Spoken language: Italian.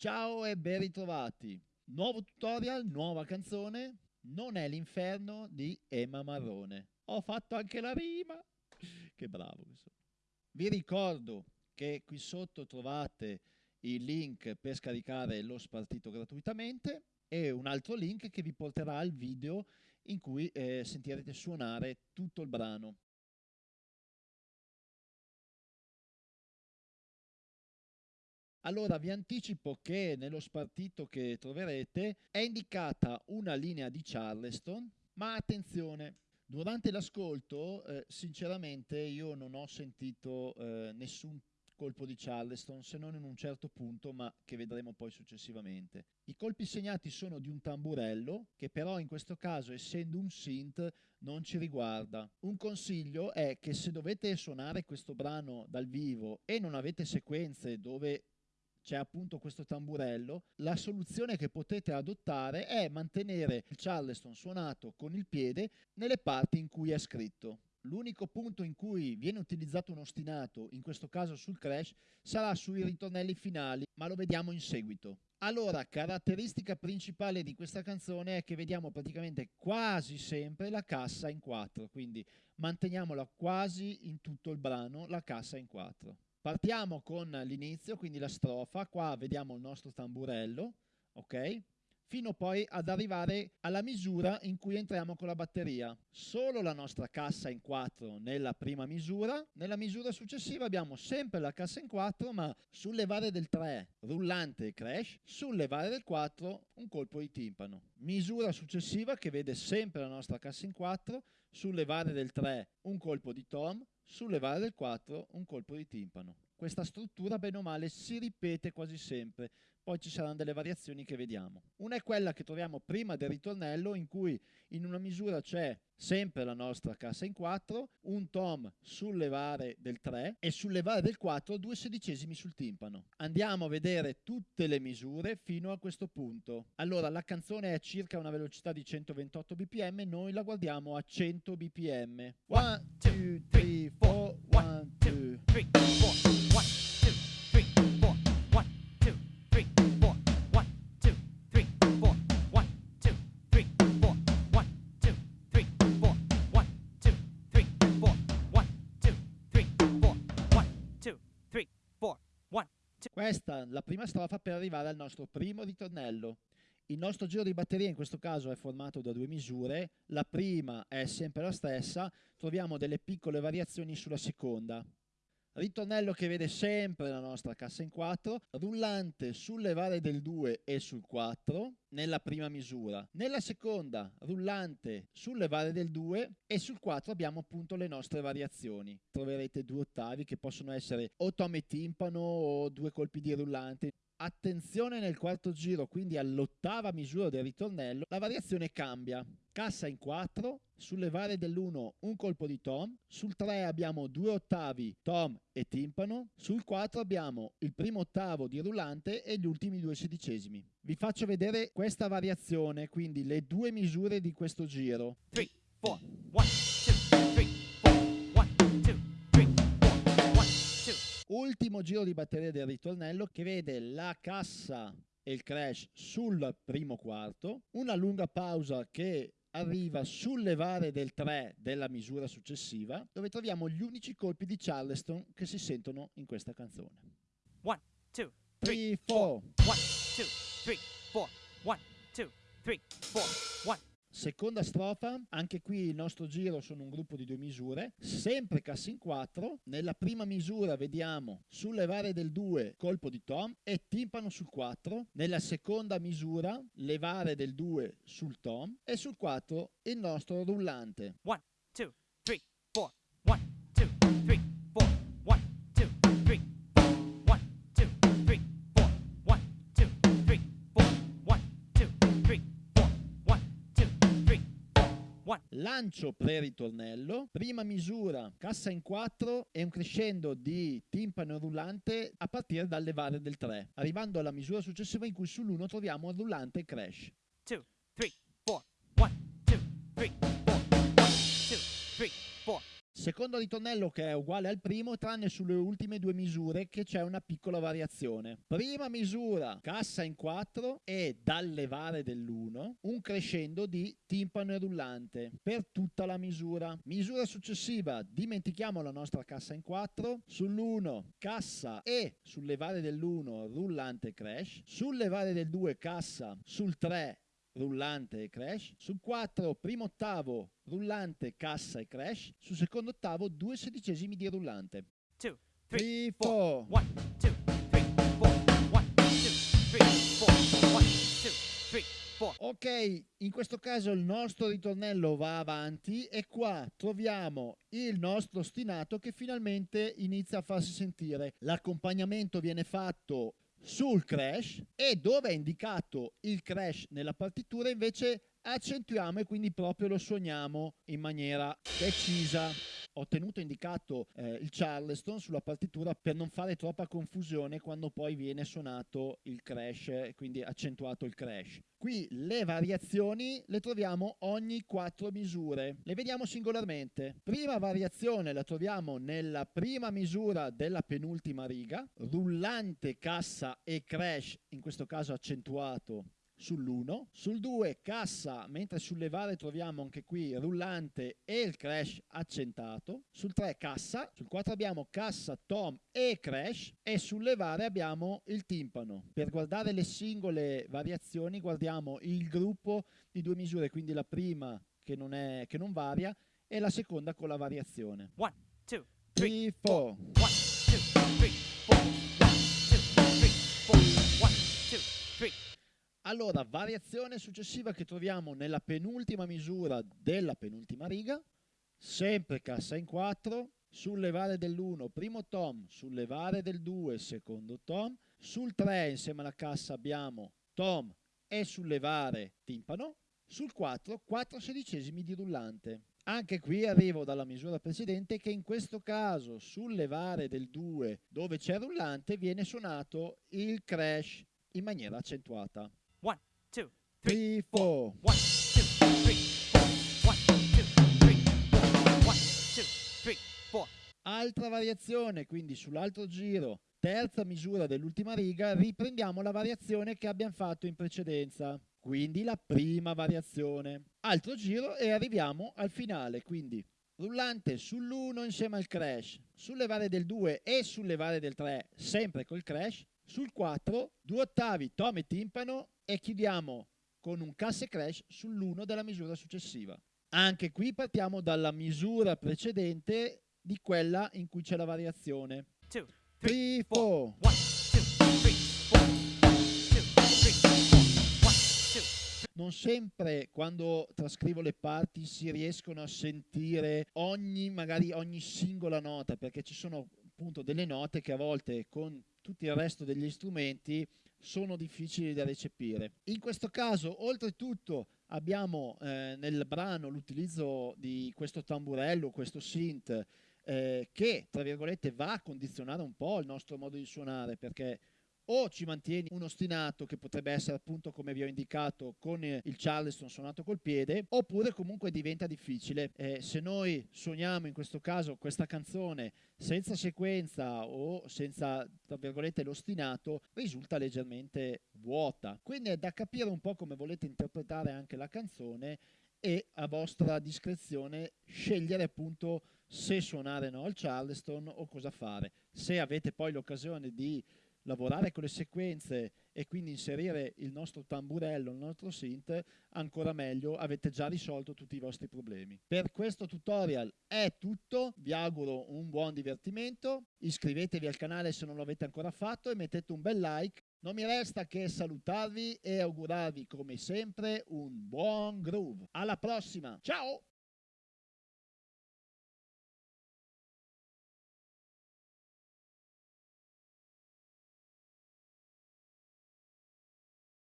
Ciao e ben ritrovati. Nuovo tutorial, nuova canzone. Non è l'inferno di Emma Marrone. Ho fatto anche la rima. Che bravo che. Vi ricordo che qui sotto trovate il link per scaricare lo spartito gratuitamente e un altro link che vi porterà al video in cui eh, sentirete suonare tutto il brano. Allora vi anticipo che nello spartito che troverete è indicata una linea di Charleston, ma attenzione, durante l'ascolto eh, sinceramente io non ho sentito eh, nessun colpo di Charleston se non in un certo punto ma che vedremo poi successivamente. I colpi segnati sono di un tamburello che però in questo caso essendo un synth non ci riguarda. Un consiglio è che se dovete suonare questo brano dal vivo e non avete sequenze dove c'è appunto questo tamburello, la soluzione che potete adottare è mantenere il charleston suonato con il piede nelle parti in cui è scritto. L'unico punto in cui viene utilizzato un ostinato, in questo caso sul crash, sarà sui ritornelli finali, ma lo vediamo in seguito. Allora, caratteristica principale di questa canzone è che vediamo praticamente quasi sempre la cassa in 4, quindi manteniamola quasi in tutto il brano, la cassa in 4. Partiamo con l'inizio, quindi la strofa, qua vediamo il nostro tamburello, ok? Fino poi ad arrivare alla misura in cui entriamo con la batteria. Solo la nostra cassa in 4 nella prima misura, nella misura successiva abbiamo sempre la cassa in 4 ma sul levare del 3 rullante e crash, sul levare del 4 un colpo di timpano. Misura successiva che vede sempre la nostra cassa in 4, sul levare del 3 un colpo di tom, sul levare del 4 un colpo di timpano. Questa struttura bene o male si ripete quasi sempre, poi ci saranno delle variazioni che vediamo. Una è quella che troviamo prima del ritornello in cui in una misura c'è sempre la nostra cassa in 4, un tom sul levare del 3 e sul levare del 4 due sedicesimi sul timpano. Andiamo a vedere tutte le misure fino a questo punto. Allora la canzone è circa una velocità di 128 bpm, noi la guardiamo a 100 bpm. 1, 2, 3, 4, 1, 2, 3, 4. Questa è la prima strofa per arrivare al nostro primo ritornello. Il nostro giro di batteria in questo caso è formato da due misure, la prima è sempre la stessa, troviamo delle piccole variazioni sulla seconda ritornello che vede sempre la nostra cassa in 4, rullante sul levare del 2 e sul 4 nella prima misura, nella seconda rullante sul levare del 2 e sul 4 abbiamo appunto le nostre variazioni. Troverete due ottavi che possono essere o tom e timpano o due colpi di rullante. Attenzione nel quarto giro, quindi all'ottava misura del ritornello, la variazione cambia. Cassa in 4, sul levare dell'1 un colpo di tom, sul 3 abbiamo due ottavi tom e timpano, sul 4 abbiamo il primo ottavo di rullante e gli ultimi due sedicesimi. Vi faccio vedere questa variazione, quindi le due misure di questo giro. 3, 4, 1, 2, 3, 4, 1, 2, 3, 4, 1, 2 ultimo giro di batteria del ritornello che vede la cassa e il crash sul primo quarto, una lunga pausa che arriva sul levare del 3 della misura successiva, dove troviamo gli unici colpi di Charleston che si sentono in questa canzone. 1, 2, 3, 4. 1, 2, 3, 4. 1, 2, 3, 4. 1, Seconda strofa, anche qui il nostro giro sono un gruppo di due misure, sempre cassa in 4, nella prima misura vediamo sul levare del 2 colpo di tom e timpano sul 4, nella seconda misura levare del 2 sul tom e sul 4 il nostro rullante. 1, lancio pre-ritornello, prima misura cassa in 4 e un crescendo di timpano rullante a partire dal levare del 3, arrivando alla misura successiva in cui sull'1 troviamo il rullante crash. 2, 3, 4, 1, 2, 3, 4, 1, 2, 3, 4. Secondo ritornello che è uguale al primo, tranne sulle ultime due misure che c'è una piccola variazione. Prima misura, cassa in 4 e dal levare dell'1 un crescendo di timpano e rullante per tutta la misura. Misura successiva, dimentichiamo la nostra cassa in 4, sull'1 cassa e sul levare dell'1 rullante crash, sul levare del 2 cassa, sul 3 rullante e crash, sul 4 primo ottavo rullante, cassa e crash, sul secondo ottavo due sedicesimi di rullante. 2, 3, 4, 1, 2, 3, 4, 1, 2, 3, 4, 1, 2, 3, 4. Ok, in questo caso il nostro ritornello va avanti e qua troviamo il nostro ostinato che finalmente inizia a farsi sentire. L'accompagnamento viene fatto sul crash e dove è indicato il crash nella partitura invece accentuiamo e quindi proprio lo suoniamo in maniera decisa. Ho tenuto indicato eh, il Charleston sulla partitura per non fare troppa confusione quando poi viene suonato il crash, quindi accentuato il crash. Qui le variazioni le troviamo ogni quattro misure, le vediamo singolarmente. Prima variazione la troviamo nella prima misura della penultima riga, rullante, cassa e crash, in questo caso accentuato sull'1, sul 2 cassa, mentre sul levare troviamo anche qui rullante e il crash accentato, sul 3 cassa, sul 4 abbiamo cassa, tom e crash e sul levare abbiamo il timpano. Per guardare le singole variazioni guardiamo il gruppo di due misure, quindi la prima che non, è, che non varia e la seconda con la variazione. 1, 2, 3, 4. 1, 2, 3, 4, 1, 2, 3, 4, 1, 2, 3. Allora, variazione successiva che troviamo nella penultima misura della penultima riga, sempre cassa in 4, sul levare dell'1 primo tom, sul levare del 2 secondo tom, sul 3 insieme alla cassa abbiamo tom e sul levare timpano, sul 4 4 sedicesimi di rullante. Anche qui arrivo dalla misura precedente che in questo caso sul levare del 2 dove c'è rullante viene suonato il crash in maniera accentuata. 1, 2, 3, 3, 4. 1, 2, 3, 4, 1, 2, 3, 4, 1, 2, 3, 4. Altra variazione, quindi sull'altro giro, terza misura dell'ultima riga, riprendiamo la variazione che abbiamo fatto in precedenza, quindi la prima variazione. Altro giro e arriviamo al finale, quindi rullante sull'1 insieme al crash, sul levare del 2 e sul levare del 3 sempre col crash, sul 4 due ottavi tom e timpano e chiudiamo con un cassa e crash sull'1 della misura successiva. Anche qui partiamo dalla misura precedente di quella in cui c'è la variazione. 2, 3, 4. 1, 2, 3, 4, 1, 2, 3, 4, 1, 2, Non sempre quando trascrivo le parti si riescono a sentire ogni, magari ogni singola nota, perché ci sono appunto delle note che a volte con tutto il resto degli strumenti sono difficili da recepire. In questo caso, oltretutto, abbiamo eh, nel brano l'utilizzo di questo tamburello, questo synth, eh, che tra virgolette va a condizionare un po' il nostro modo di suonare perché o ci mantieni un ostinato che potrebbe essere appunto come vi ho indicato con eh, il Charleston suonato col piede oppure comunque diventa difficile. Eh, se noi suoniamo in questo caso questa canzone senza sequenza o senza tra virgolette l'ostinato risulta leggermente vuota. Quindi è da capire un po' come volete interpretare anche la canzone e a vostra discrezione scegliere appunto se suonare no al Charleston o cosa fare. Se avete poi l'occasione di lavorare con le sequenze e quindi inserire il nostro tamburello, il nostro synth, ancora meglio, avete già risolto tutti i vostri problemi. Per questo tutorial è tutto, vi auguro un buon divertimento, iscrivetevi al canale se non lo avete ancora fatto e mettete un bel like. Non mi resta che salutarvi e augurarvi come sempre un buon groove. Alla prossima, ciao!